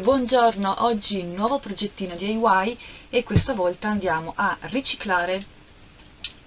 buongiorno! Oggi nuovo progettino DIY e questa volta andiamo a riciclare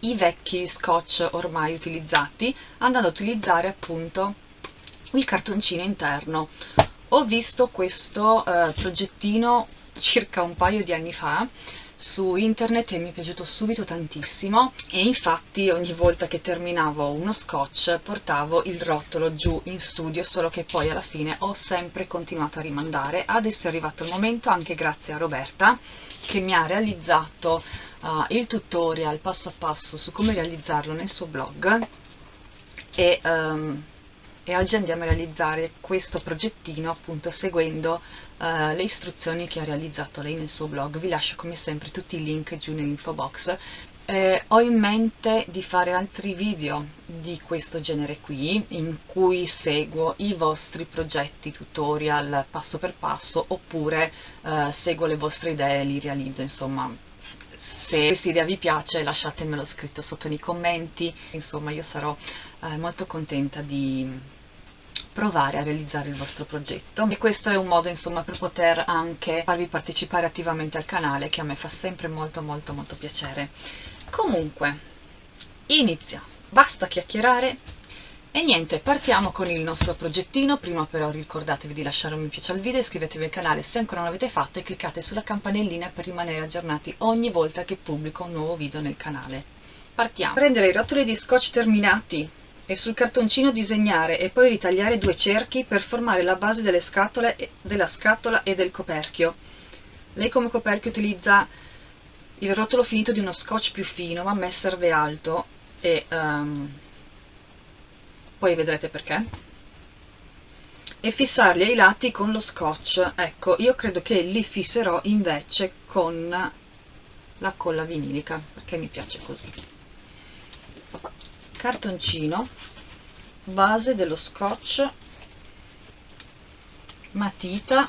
i vecchi scotch ormai utilizzati andando a utilizzare appunto il cartoncino interno. Ho visto questo eh, progettino circa un paio di anni fa su internet e mi è piaciuto subito tantissimo. E infatti ogni volta che terminavo uno scotch portavo il rotolo giù in studio solo che poi alla fine ho sempre continuato a rimandare. Adesso è arrivato il momento anche grazie a Roberta che mi ha realizzato uh, il tutorial passo a passo su come realizzarlo nel suo blog. E um, e oggi andiamo a realizzare questo progettino appunto seguendo uh, le istruzioni che ha realizzato lei nel suo blog. Vi lascio come sempre tutti i link giù nell'info box. Eh, ho in mente di fare altri video di questo genere qui in cui seguo i vostri progetti tutorial passo per passo oppure uh, seguo le vostre idee e li realizzo insomma. Se questa idea vi piace lasciatemelo scritto sotto nei commenti. Insomma io sarò eh, molto contenta di provare a realizzare il vostro progetto. E questo è un modo insomma per poter anche farvi partecipare attivamente al canale che a me fa sempre molto molto molto piacere. Comunque inizia. Basta chiacchierare. E niente, partiamo con il nostro progettino, prima però ricordatevi di lasciare un mi piace al video, iscrivetevi al canale se ancora non l'avete fatto e cliccate sulla campanellina per rimanere aggiornati ogni volta che pubblico un nuovo video nel canale. Partiamo! Prendere i rotoli di scotch terminati e sul cartoncino disegnare e poi ritagliare due cerchi per formare la base delle scatole, della scatola e del coperchio. Lei come coperchio utilizza il rotolo finito di uno scotch più fino, ma a me serve alto e um, poi vedrete perché. E fissarli ai lati con lo scotch. Ecco, io credo che li fisserò invece con la colla vinilica, perché mi piace così cartoncino base dello scotch matita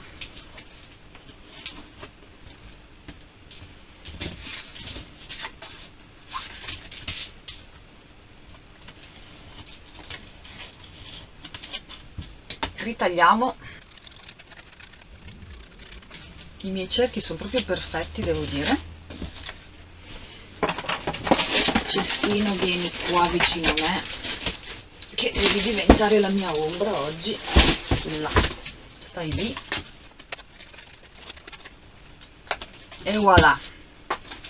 ritagliamo. I miei cerchi sono proprio perfetti devo dire cestino vieni qua vicino a me che devi diventare la mia ombra oggi. Là stai lì. E voilà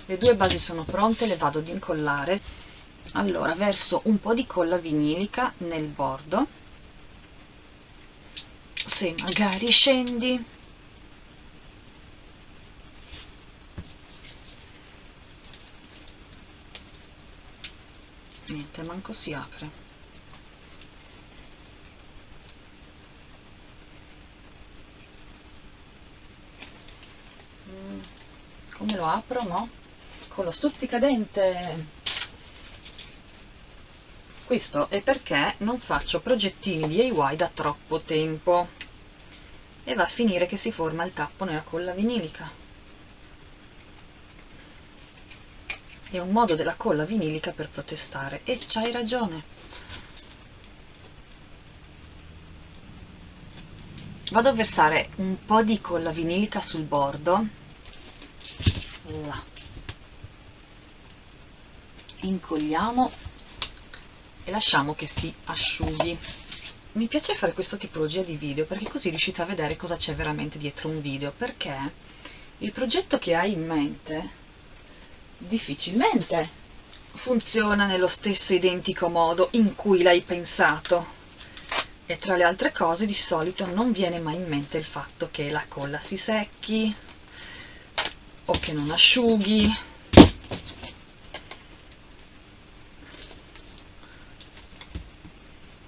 le due basi sono pronte le vado ad incollare. Allora verso un po' di colla vinilica nel bordo. Se magari scendi niente manco si apre. Mm, come lo apro no? con lo stuzzicadente questo è perché non faccio progettini DIY da troppo tempo. E va a finire che si forma il tappo nella colla vinilica è un modo della colla vinilica per protestare e c'hai ragione. Vado a versare un po' di colla vinilica sul bordo. Là. Incolliamo e lasciamo che si asciughi. Mi piace fare questa tipologia di video perché così riuscite a vedere cosa c'è veramente dietro un video perché il progetto che hai in mente difficilmente funziona nello stesso identico modo in cui l'hai pensato. E tra le altre cose di solito non viene mai in mente il fatto che la colla si secchi o che non asciughi.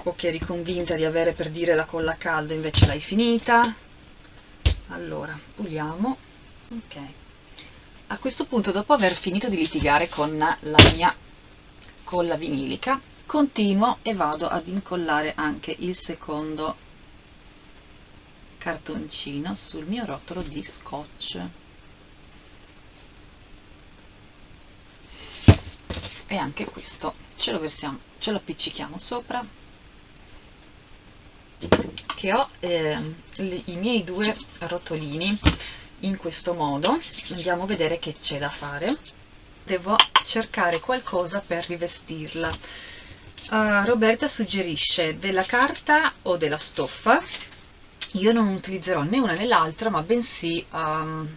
O che eri convinta di avere per dire la colla calda invece l'hai finita. Allora puliamo. Ok a questo punto dopo aver finito di litigare con la mia colla vinilica continuo e vado ad incollare anche il secondo cartoncino sul mio rotolo di scotch. E anche questo ce lo versiamo ce lo appiccichiamo sopra che ho eh, i miei due rotolini in questo modo. Andiamo a vedere che c'è da fare. Devo cercare qualcosa per rivestirla. Uh, Roberta suggerisce della carta o della stoffa. Io non utilizzerò né una né l'altra ma bensì um,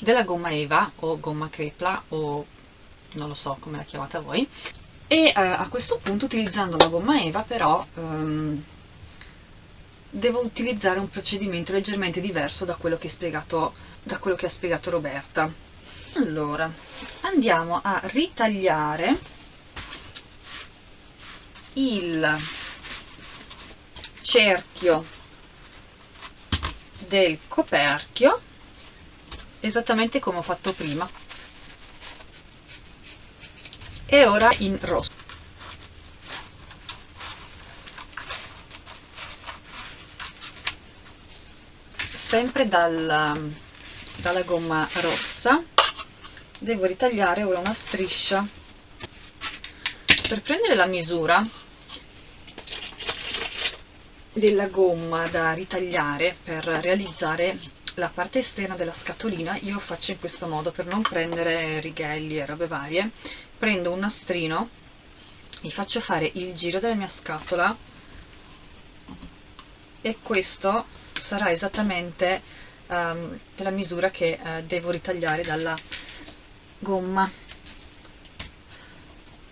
della gomma eva o gomma crepla o non lo so come la chiamate voi. E uh, a questo punto utilizzando la gomma eva però um, devo utilizzare un procedimento leggermente diverso da quello che, spiegato, da quello che ha spiegato Roberta. Allora, andiamo a ritagliare il cerchio del coperchio esattamente come ho fatto prima e ora in rosso sempre dal, dalla gomma rossa. Devo ritagliare ora una striscia per prendere la misura della gomma da ritagliare per realizzare la parte esterna della scatolina. Io faccio in questo modo per non prendere righelli e robe varie. Prendo un nastrino mi faccio fare il giro della mia scatola e questo sarà esattamente um, la misura che uh, devo ritagliare dalla gomma.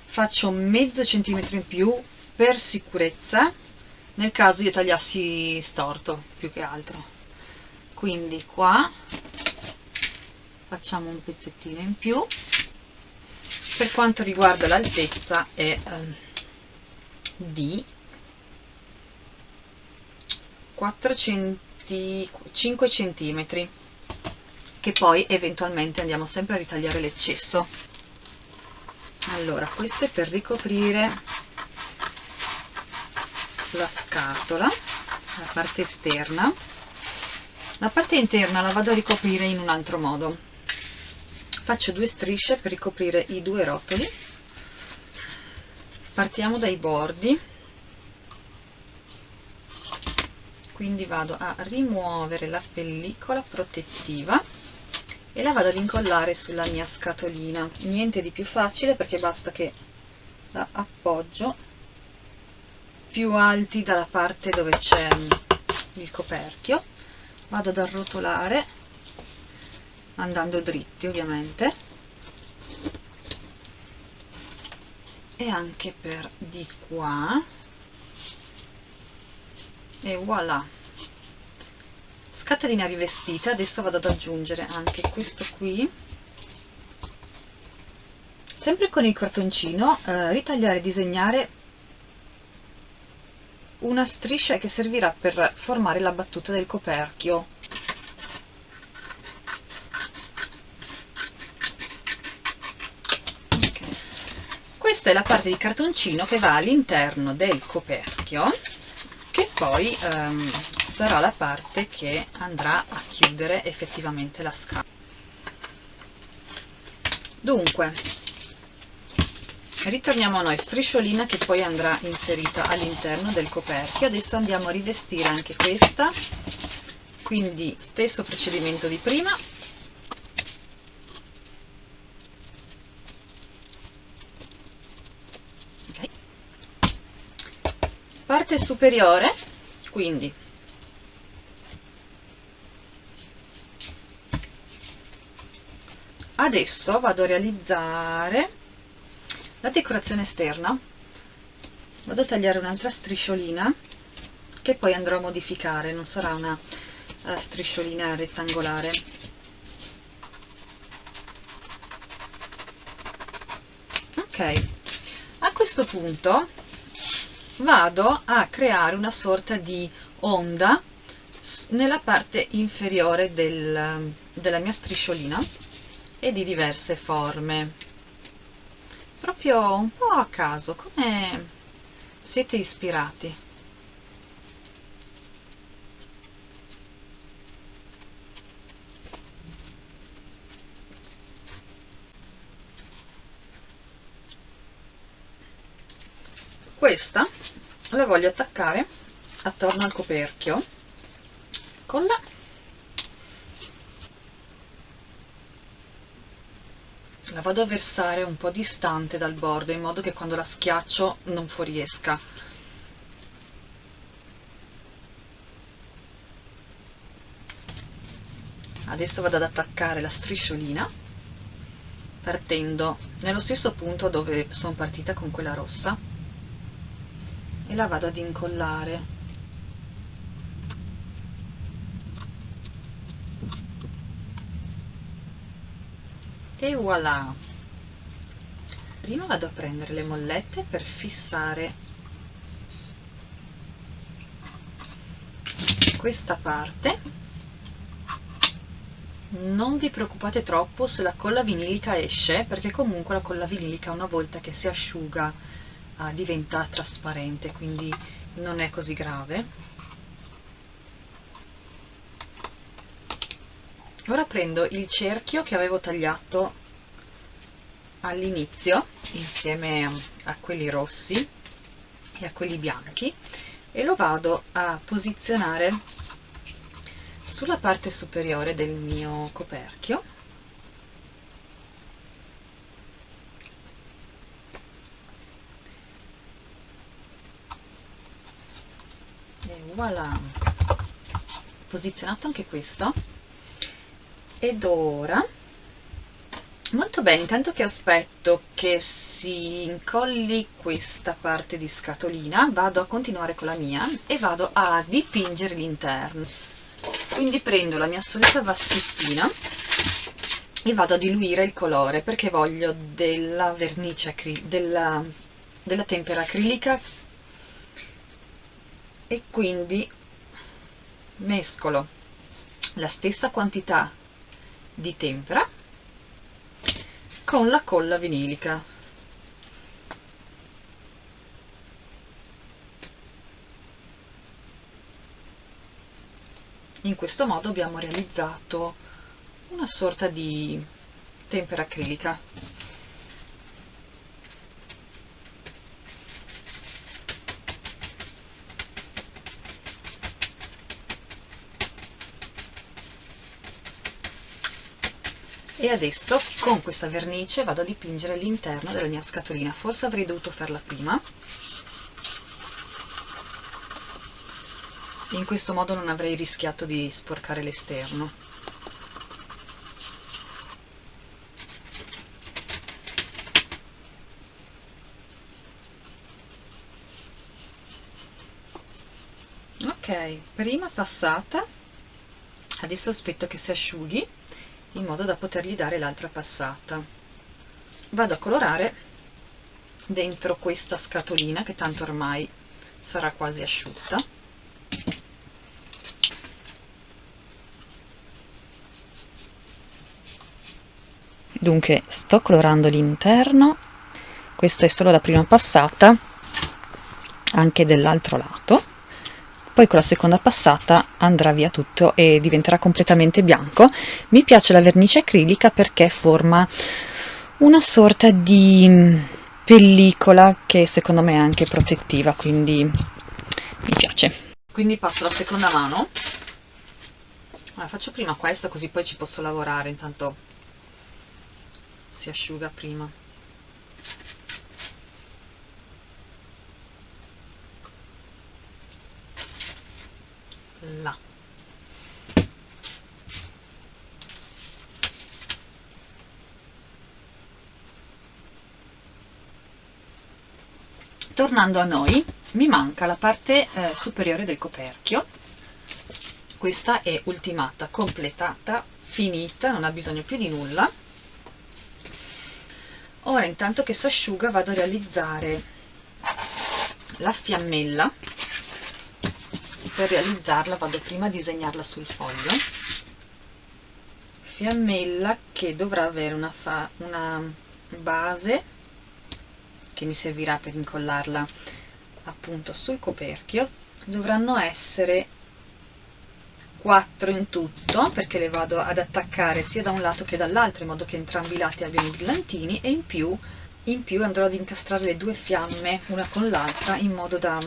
Faccio mezzo centimetro in più per sicurezza nel caso io tagliassi storto più che altro. Quindi qua facciamo un pezzettino in più. Per quanto riguarda l'altezza è eh, di 4 centi 5 centimetri che poi eventualmente andiamo sempre a ritagliare l'eccesso. Allora questo è per ricoprire la scatola la parte esterna. La parte interna la vado a ricoprire in un altro modo. Faccio due strisce per ricoprire i due rotoli. Partiamo dai bordi quindi vado a rimuovere la pellicola protettiva e la vado ad incollare sulla mia scatolina. Niente di più facile perché basta che la appoggio più alti dalla parte dove c'è il coperchio. Vado ad arrotolare andando dritti ovviamente. E anche per di qua e voilà. Scatolina rivestita adesso vado ad aggiungere anche questo qui. Sempre con il cartoncino eh, ritagliare e disegnare una striscia che servirà per formare la battuta del coperchio. Okay. questa è la parte di cartoncino che va all'interno del coperchio poi ehm, sarà la parte che andrà a chiudere effettivamente la scatola dunque ritorniamo a noi. Strisciolina che poi andrà inserita all'interno del coperchio. Adesso andiamo a rivestire anche questa. Quindi stesso procedimento di prima. Parte superiore quindi. Adesso vado a realizzare la decorazione esterna. Vado a tagliare un'altra strisciolina che poi andrò a modificare non sarà una uh, strisciolina rettangolare. Ok. A questo punto vado a creare una sorta di onda nella parte inferiore del, della mia strisciolina e di diverse forme. Proprio un po' a caso come siete ispirati questa la voglio attaccare attorno al coperchio colla la vado a versare un po' distante dal bordo in modo che quando la schiaccio non fuoriesca. Adesso vado ad attaccare la strisciolina partendo nello stesso punto dove sono partita con quella rossa e la vado ad incollare. E voilà. Prima vado a prendere le mollette per fissare questa parte. Non vi preoccupate troppo se la colla vinilica esce perché comunque la colla vinilica una volta che si asciuga uh, diventa trasparente quindi non è così grave. Ora prendo il cerchio che avevo tagliato all'inizio insieme a quelli rossi e a quelli bianchi e lo vado a posizionare sulla parte superiore del mio coperchio voilà. Posizionato anche questo. Ed ora molto bene intanto che aspetto che si incolli questa parte di scatolina vado a continuare con la mia e vado a dipingere l'interno. Quindi prendo la mia solita vaschettina e vado a diluire il colore perché voglio della vernice della, della tempera acrilica e quindi mescolo la stessa quantità di tempera con la colla vinilica. In questo modo abbiamo realizzato una sorta di tempera acrilica e adesso con questa vernice vado a dipingere l'interno della mia scatolina. Forse avrei dovuto farla prima. In questo modo non avrei rischiato di sporcare l'esterno. Ok prima passata. Adesso aspetto che si asciughi in modo da potergli dare l'altra passata. Vado a colorare dentro questa scatolina che tanto ormai sarà quasi asciutta. Dunque sto colorando l'interno. Questa è solo la prima passata anche dell'altro lato poi con la seconda passata andrà via tutto e diventerà completamente bianco. Mi piace la vernice acrilica perché forma una sorta di pellicola che secondo me è anche protettiva quindi mi piace. Quindi passo la seconda mano. Allora, faccio prima questa così poi ci posso lavorare. Intanto si asciuga prima là. Tornando a noi mi manca la parte eh, superiore del coperchio. Questa è ultimata completata finita non ha bisogno più di nulla. Ora intanto che si asciuga vado a realizzare la fiammella per realizzarla vado prima a disegnarla sul foglio. Fiammella che dovrà avere una, una base che mi servirà per incollarla appunto sul coperchio. Dovranno essere 4 in tutto perché le vado ad attaccare sia da un lato che dall'altro in modo che entrambi i lati abbiano i brillantini e in più, in più andrò ad incastrare le due fiamme una con l'altra in modo da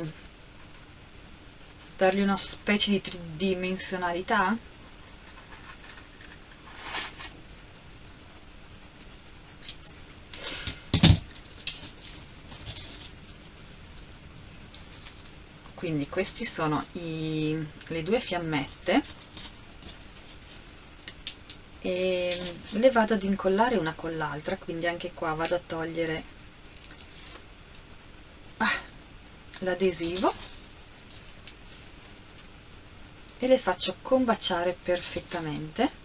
dargli una specie di tridimensionalità? Quindi questi sono i, le due fiammette. E le vado ad incollare una con l'altra quindi anche qua vado a togliere ah, l'adesivo e le faccio combaciare perfettamente.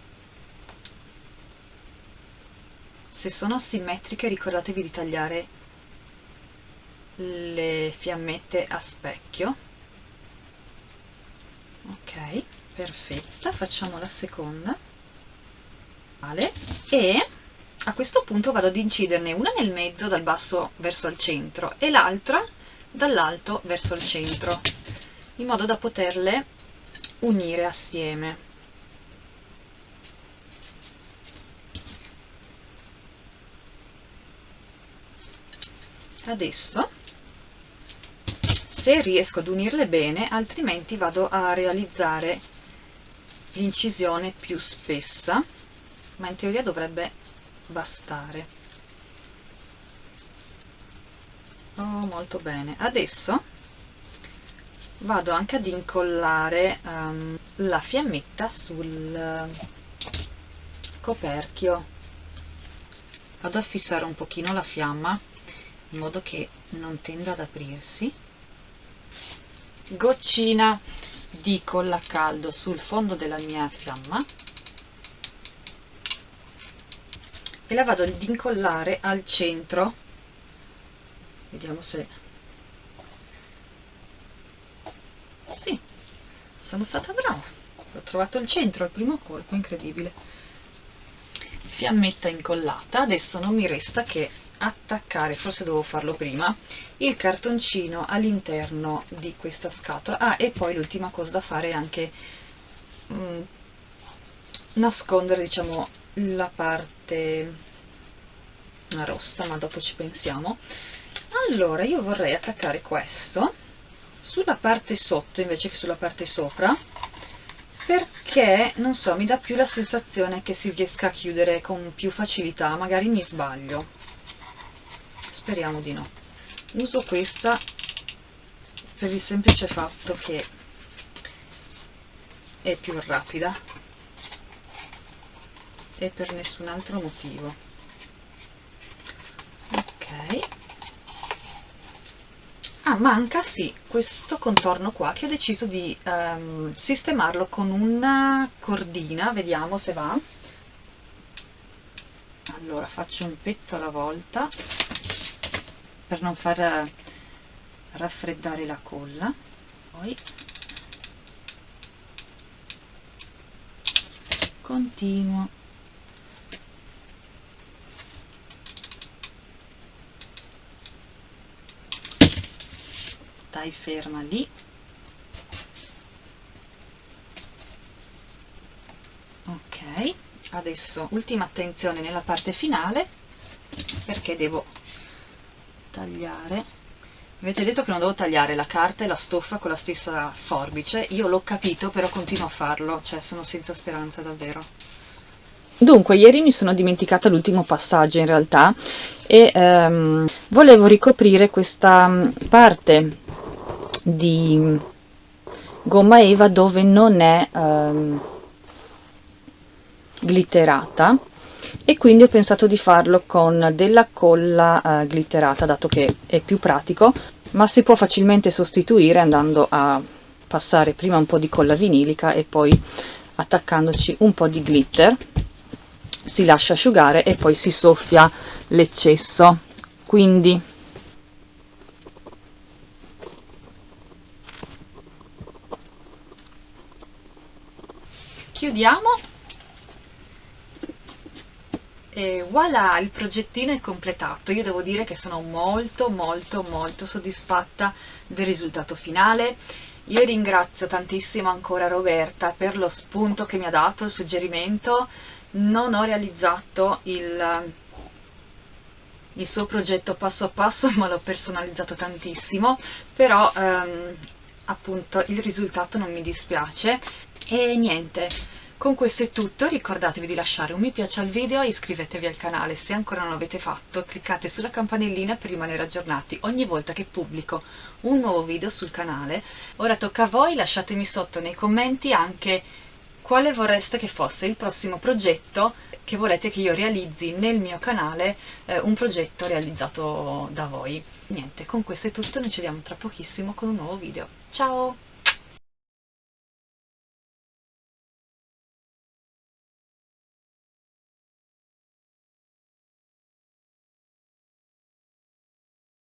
Se sono simmetriche ricordatevi di tagliare le fiammette a specchio. Ok perfetta. Facciamo la seconda. E a questo punto vado ad inciderne una nel mezzo dal basso verso il centro e l'altra dall'alto verso il centro in modo da poterle unire assieme. Adesso se riesco ad unirle bene altrimenti vado a realizzare l'incisione più spessa ma in teoria dovrebbe bastare. Oh molto bene. Adesso vado anche ad incollare um, la fiammetta sul coperchio. Vado a fissare un pochino la fiamma in modo che non tenda ad aprirsi. Goccina di colla caldo sul fondo della mia fiamma. E la vado ad incollare al centro. Vediamo se sì sono stata brava ho trovato il centro al primo colpo incredibile fiammetta incollata adesso non mi resta che attaccare, forse devo farlo prima, il cartoncino all'interno di questa scatola. Ah, e poi l'ultima cosa da fare è anche mm, nascondere, diciamo, la parte rossa, ma dopo ci pensiamo. Allora, io vorrei attaccare questo sulla parte sotto invece che sulla parte sopra, perché, non so, mi dà più la sensazione che si riesca a chiudere con più facilità, magari mi sbaglio. Speriamo di no. Uso questa per il semplice fatto che è più rapida e per nessun altro motivo ok ah manca sì questo contorno qua che ho deciso di um, sistemarlo con una cordina vediamo se va. Allora faccio un pezzo alla volta per non far raffreddare la colla. Poi continuo stai ferma lì. Ok adesso ultima attenzione nella parte finale perché devo tagliare. Avete detto che non devo tagliare la carta e la stoffa con la stessa forbice. Io l'ho capito però continuo a farlo cioè sono senza speranza davvero. Dunque, ieri mi sono dimenticata l'ultimo passaggio in realtà e ehm, volevo ricoprire questa mm, parte di gomma eva dove non è ehm, glitterata. E quindi ho pensato di farlo con della colla eh, glitterata dato che è più pratico ma si può facilmente sostituire andando a passare prima un po' di colla vinilica e poi attaccandoci un po' di glitter. Si lascia asciugare e poi si soffia l'eccesso. Quindi chiudiamo e voilà, il progettino è completato. Io devo dire che sono molto molto molto soddisfatta del risultato finale. Io ringrazio tantissimo ancora Roberta per lo spunto che mi ha dato, il suggerimento. Non ho realizzato il, il suo progetto passo a passo, ma l'ho personalizzato tantissimo, però ehm, appunto il risultato non mi dispiace e niente con questo è tutto, ricordatevi di lasciare un mi piace al video e iscrivetevi al canale se ancora non l'avete fatto, cliccate sulla campanellina per rimanere aggiornati ogni volta che pubblico un nuovo video sul canale. Ora tocca a voi, lasciatemi sotto nei commenti anche quale vorreste che fosse il prossimo progetto che volete che io realizzi nel mio canale, eh, un progetto realizzato da voi. Niente, con questo è tutto, noi ci vediamo tra pochissimo con un nuovo video. Ciao!